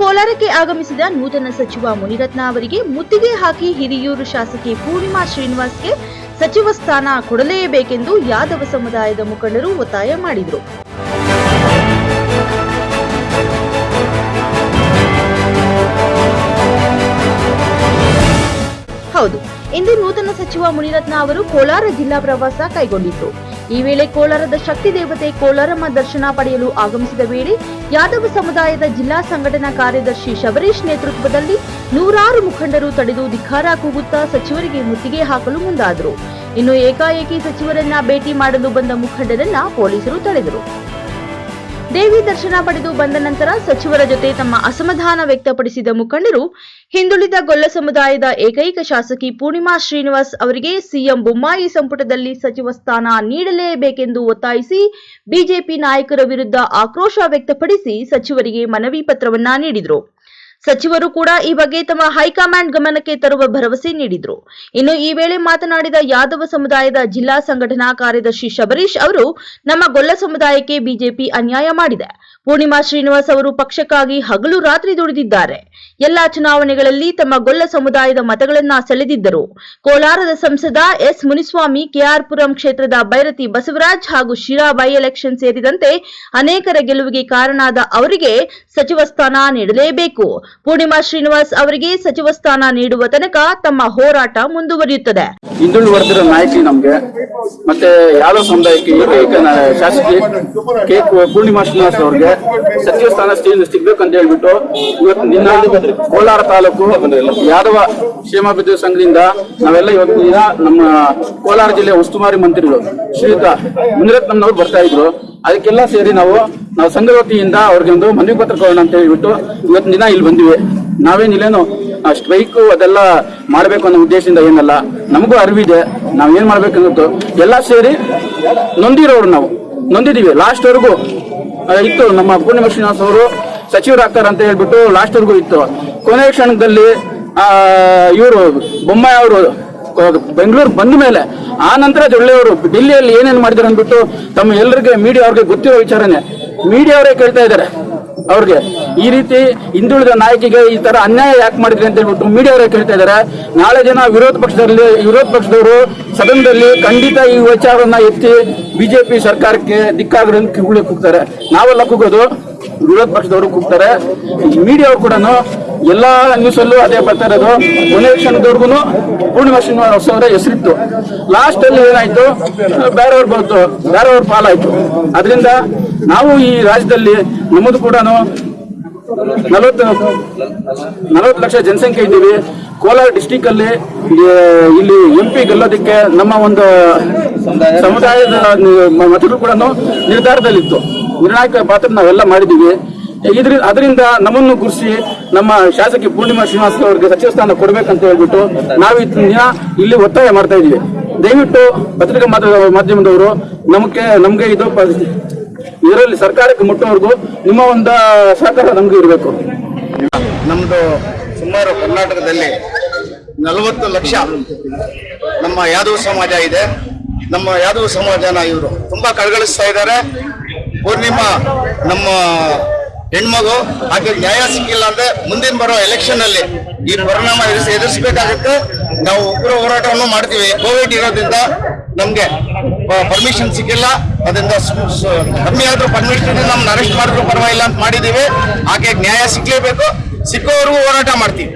ಕೋಲಾರಕ್ಕೆ ಆಗಮಿಸಿದ ನೂತನ ಸಚಿವ ಮುನಿರತ್ನ ಅವರಿಗೆ ಮುತ್ತಿಗೆ ಹಾಕಿ ಹಿರಿಯೂರು ಶಾಸಕಿ ಪೂರ್ಣಿಮಾ ಶ್ರೀನಿವಾಸ್ಗೆ ಸಚಿವ ಸ್ಥಾನ ಕೊಡಲೇಬೇಕೆಂದು ಯಾದವ ಸಮುದಾಯದ ಮುಖಂಡರು ಒತ್ತಾಯ ಮಾಡಿದರು. ಹೌದು, ಇಂದು ನೂತನ ಸಚಿವ ಮುನಿರತ್ನ ಅವರು ಕೋಲಾರ ಜಿಲ್ಲಾ ಪ್ರವಾಸ ಕೈಗೊಂಡಿದ್ರು. ಈ ವೇಳೆ ಕೋಲಾರದ ಶಕ್ತಿ ದೇವತೆ ಕೋಲಾರಮ್ಮ ದರ್ಶನ ಪಡೆಯಲು ಆಗಮಿಸಿದ ವೇಳೆ ಯಾದವ ಸಮುದಾಯದ ಜಿಲ್ಲಾ ಸಂಘಟನಾ ಕಾರ್ಯದರ್ಶಿ ಶಬರೀಶ್ ನೇತೃತ್ವದಲ್ಲಿ ನೂರಾರು ಮುಖಂಡರು ತಡೆದು ಧಿಕ್ಕಾರ ಕೂಗುತ್ತಾ ಸಚಿವರಿಗೆ ಮುತ್ತಿಗೆ ಹಾಕಲು ಮುಂದಾದರು. ಇನ್ನು ಏಕಾಏಕಿ ಸಚಿವರನ್ನ ಭೇಟಿ ಮಾಡಲು ಬಂದ ಮುಖಂಡರನ್ನ ಪೊಲೀಸರು ತಡೆದರು. ದೇವಿ ದರ್ಶನ ಪಡೆದು ಬಂದ ನಂತರ ಸಚಿವರ ಜೊತೆ ತಮ್ಮ ಅಸಮಾಧಾನ ವ್ಯಕ್ತಪಡಿಸಿದ ಮುಖಂಡರು, ಹಿಂದುಳಿದ ಗೊಲ್ಲ ಸಮುದಾಯದ ಏಕೈಕ ಶಾಸಕಿ ಪೂರ್ಣಿಮಾ ಶ್ರೀನಿವಾಸ್ ಅವರಿಗೆ ಸಿಎಂ ಬೊಮ್ಮಾಯಿ ಸಂಪುಟದಲ್ಲಿ ಸಚಿವ ಸ್ಥಾನ ನೀಡಲೇಬೇಕೆಂದು ಒತ್ತಾಯಿಸಿ ಬಿಜೆಪಿ ನಾಯಕರ ವಿರುದ್ಧ ಆಕ್ರೋಶ ವ್ಯಕ್ತಪಡಿಸಿ ಸಚಿವರಿಗೆ ಮನವಿ ಪತ್ರವನ್ನ ನೀಡಿದರು. ಸಚಿವರು ಕೂಡ ಈ ಬಗ್ಗೆ ತಮ್ಮ ಹೈಕಮಾಂಡ್ ಗಮನಕ್ಕೆ ತರುವ ಭರವಸೆ ನೀಡಿದ್ರು. ಇನ್ನು ಈ ವೇಳೆ ಮಾತನಾಡಿದ ಯಾದವ ಸಮುದಾಯದ ಜಿಲ್ಲಾ ಸಂಘಟನಾ ಕಾರ್ಯದರ್ಶಿ ಶಬರೀಶ್ ಅವರು, ನಮ್ಮ ಗೊಲ್ಲ ಸಮುದಾಯಕ್ಕೆ ಬಿಜೆಪಿ ಅನ್ಯಾಯ ಮಾಡಿದೆ. ಪೂರ್ಣಿಮಾ ಶ್ರೀನಿವಾಸ್ ಅವರು ಪಕ್ಷಕ್ಕಾಗಿ ಹಗಲು ರಾತ್ರಿ ದುಡಿದಿದ್ದಾರೆ. ಎಲ್ಲಾ ಚುನಾವಣೆಗಳಲ್ಲಿ ತಮ್ಮ ಗೊಲ್ಲ ಸಮುದಾಯದ ಮತಗಳನ್ನ ಸೆಳೆದಿದ್ದರು. ಕೋಲಾರದ ಸಂಸದ ಎಸ್ ಮುನಿಸ್ವಾಮಿ, ಕೆಆರ್ಪುರಂ ಕ್ಷೇತ್ರದ ಬೈರತಿ ಬಸವರಾಜ್ ಹಾಗೂ ಶಿರಾ ಬೈ ಎಲೆಕ್ಷನ್ ಸೇರಿದಂತೆ ಅನೇಕರ ಗೆಲುವಿಗೆ ಕಾರಣಾದ ಅವರಿಗೆ ಸಚಿವ ಸ್ಥಾನ ನೀಡಲೇಬೇಕು. ಪೂರ್ಣಿಮಾ ಶ್ರೀನಿವಾಸ್ ಅವರಿಗೆ ಸಚಿವ ಸ್ಥಾನ ನೀಡುವ ತನಕ ತಮ್ಮ ಹೋರಾಟ ಮುಂದುವರಿಯುತ್ತದೆ. ನಾಯಕಿ ನಮಗೆ, ಮತ್ತೆ ಯಾವ ಸಮುದಾಯಕ್ಕೆ ಏಕೈಕ ಶಾಸಕಿ ಕೆ ಪೂರ್ಣಿಮಾ ಶ್ರೀನಿವಾಸ್ ಅವ್ರಿಗೆ ಸಚಿವ ಸ್ಥಾನ ಸಿಗ್- ಸಿಗ್ಬೇಕಂತ ಹೇಳ್ಬಿಟ್ಟು ಇವತ್ತು ನಿನ್ನ ಕೋಲಾರ ತಾಲೂಕು ಯಾದವ ಕ್ಷೇಮಾಭಿವೃದ್ಧಿ ಸಂಘದಿಂದ ನಾವೆಲ್ಲ ಇವತ್ತು ದಿನ ನಮ್ಮ ಕೋಲಾರ ಜಿಲ್ಲೆ ಉಸ್ತುವಾರಿ ಮಂತ್ರಿಗಳು ಶ್ರೀಯುತ ಮುನಿರತ್ನಂನವ್ರು ಬರ್ತಾ ಇದ್ರು. ಅದಕ್ಕೆಲ್ಲ ಸೇರಿ ನಾವು ನಾವು ಸಂಘದ ವತಿಯಿಂದ ಅವ್ರಿಗೆ ಒಂದು ಮನವಿ ಪತ್ರ ಕೊಡೋಣ ಅಂತ ಹೇಳ್ಬಿಟ್ಟು ಇವತ್ತು ದಿನ ಇಲ್ಲಿ ಬಂದಿವೆ. ನಾವೇನಿಲ್ಲೇನು ಸ್ಟ್ರೈಕ್ ಅದೆಲ್ಲ ಮಾಡ್ಬೇಕು ಅನ್ನೋ ಉದ್ದೇಶದಿಂದ ಏನಲ್ಲ ನಮಗೂ ಅರಿವಿದೆ ನಾವ್ ಏನ್ ಮಾಡ್ಬೇಕನ್ನೋದು ಎಲ್ಲ ಸೇರಿ ನೊಂದಿರೋರು ನಾವು ನೊಂದಿದೀವಿ ಲಾಸ್ಟ್ ವರೆಗೂ ಆ, ಇತ್ತು ನಮ್ಮ ಪೂರ್ಣಿಮಾ ಶ್ರೀನಿವಾಸ್ ಅವರು ಸಚಿವರಾಗ್ತಾರೆ ಅಂತ ಹೇಳ್ಬಿಟ್ಟು ಲಾಸ್ಟ್ ವರ್ಗು ಇತ್ತು. ಕೊನೆಯ ಕ್ಷಣದಲ್ಲಿ ಇವರು ಬೊಮ್ಮಾಯಿ ಅವರು ಬೆಂಗಳೂರು ಬಂದ ಮೇಲೆ ಆ ನಂತರ ಜೊಳ್ಳೆಯವರು ಡಿಲ್ಲಿಯಲ್ಲಿ ಏನೇನು ಮಾಡಿದ್ದಾರೆ ಅಂದ್ಬಿಟ್ಟು ತಮ್ಮ ಎಲ್ಲರಿಗೆ ಮೀಡಿಯಾ ಅವ್ರಿಗೆ ಗೊತ್ತಿರೋ ವಿಚಾರನೇ. ಮೀಡಿಯಾ ಅವರೇ ಕೇಳ್ತಾ ಇದ್ದಾರೆ. ಅವ್ರಿಗೆ ಈ ರೀತಿ ಹಿಂದುಳಿದ ನಾಯಕಿಗೆ ಈ ತರ ಅನ್ಯಾಯ ಯಾಕೆ ಮಾಡಿದ್ರಿ ಅಂತ ಹೇಳ್ಬಿಟ್ಟು ಮೀಡಿಯಾ ಅವರೇ ಕೇಳ್ತಾ ಇದ್ದಾರೆ ನಾಳೆ ಜನ ವಿರೋಧ ಪಕ್ಷದಲ್ಲಿ, ವಿರೋಧ ಪಕ್ಷದವರು ಸದನದಲ್ಲಿ ಖಂಡಿತ ಈ ವಿಚಾರವನ್ನ ಎತ್ತಿ ಬಿಜೆಪಿ ಸರ್ಕಾರಕ್ಕೆ ದಿಕ್ಕಾಗ್ರನ್ನ ಕಿಗುಳಿ ಹೋಗ್ತಾರೆ ನಾವೆಲ್ಲ ಕೂಗೋದು ವಿರೋಧ ಪಕ್ಷದವರು ಕೂಗ್ತಾರೆ. ಮೀಡಿಯಾ ಕೂಡ ಎಲ್ಲಾ ನ್ಯೂಸ್ ಅಲ್ಲೂ ಅದೇ ಬರ್ತಾ ಇರೋದು. ಕೊನೆ ಕ್ಷಣದವರೆಗೂ ಪೂರ್ಣಿಮಾ ಶ್ರೀನಿವಾಸ ಅವರ ಹೆಸರಿತ್ತು. ಲಾಸ್ಟ್ ಅಲ್ಲಿ ಏನಾಯ್ತು? ಬೇರೆಯವ್ರು ಬಂತು. ಬೇರೆಯವ್ರ ಪಾಲಾಯ್ತು. ಅದರಿಂದ ನಾವು ಈ ರಾಜ್ಯದಲ್ಲಿ ನಮ್ಮದು ಕೂಡ ನಲವತ್ತು ನಲವತ್ತು ಲಕ್ಷ ಜನಸಂಖ್ಯೆ ಇದ್ದೀವಿ. ಕೋಲಾರ ಡಿಸ್ಟಿಕ್ ಅಲ್ಲಿ, ಇಲ್ಲಿ ಎಂ ಪಿ ಗೆಲ್ಲೋದಕ್ಕೆ ನಮ್ಮ ಒಂದು ಸಮುದಾಯದ ಮತಗಳು ಕೂಡ ನಿರ್ಧಾರದಲ್ಲಿತ್ತು. ನಿರ್ಣಾಯಕ ಪಾತ್ರ ನಾವೆಲ್ಲ ಮಾಡಿದ್ದೀವಿ. ಇದ್ರಿಂದ ಅದರಿಂದ ನಮ್ಮನ್ನು ಗುರುಸಿ ನಮ್ಮ ಶಾಸಕಿ ಪೂರ್ಣಿಮಾ ಶ್ರೀನಿವಾಸ ಅವರಿಗೆ ಸಚಿವ ಸ್ಥಾನ ಕೊಡ್ಬೇಕಂತ ಹೇಳ್ಬಿಟ್ಟು ನಾವು ದಿನ ಇಲ್ಲಿ ಒತ್ತಾಯ ಮಾಡ್ತಾ ಇದೀವಿ ದಯವಿಟ್ಟು ಪತ್ರಿಕಾ ಮಾಧ್ಯ- ಮಾಧ್ಯಮದವರು ನಮಗೆ, ನಮ್ಗೆ ಇದು ಇದರಲ್ಲಿ ಸರ್ಕಾರಕ್ಕೆ ಮುಟ್ಟೋವರೆಗೂ ನಿಮ್ಮ ಒಂದು ಸಹಕಾರ ನಮಗೂ ಇರಬೇಕು. ನಮ್ಮದು ಸುಮಾರು ಕರ್ನಾಟಕದಲ್ಲಿ ನಲವತ್ತು ಲಕ್ಷ ನಮ್ಮ ಯಾದವ ಸಮಾಜ ಇದೆ. ನಮ್ಮ ಯಾದವ ಸಮಾಜನ ಇವರು ತುಂಬಾ ಕಳಗಳಿಸ್ತಾ ಇದ್ದಾರೆ. ಪೂರ್ಣಿಮಾ ನಮ್ಮ ಹೆಣ್ಮಗು ಹಾಗೆ ನ್ಯಾಯ ಸಿಕ್ಕಿಲ್ಲ ಅಂದ್ರೆ ಮುಂದಿನ ಬರೋ ಎಲೆಕ್ಷನ್ ಅಲ್ಲಿ ಈ ಪರಿಣಾಮ ಎದುರಿಸಿ ಎದುರಿಸಬೇಕಾಗುತ್ತೆ. ನಾವು ಉಗ್ರ ಹೋರಾಟವನ್ನು ಮಾಡ್ತೀವಿ. ಕೋವಿಡ್ ಇರೋದ್ರಿಂದ ನಮ್ಗೆ ಪರ್ಮಿಷನ್ ಸಿಕ್ಕಿಲ್ಲ. ಅದರಿಂದ ಕಮ್ಮಿ ಆದ್ರೂ ಪರ್ಮಿಷನ್ ನಮ್ಮನ್ನ ಅರೆಸ್ಟ್ ಮಾಡಿದ್ರು ಪರವಾಗಿಲ್ಲ ಅಂತ ಮಾಡಿದೀವಿ ಹಾಗೆ ನ್ಯಾಯ ಸಿಗ್ಲೇಬೇಕು. ಸಿಕ್ಕೋವರೆಗೂ ಹೋರಾಟ ಮಾಡ್ತೀವಿ.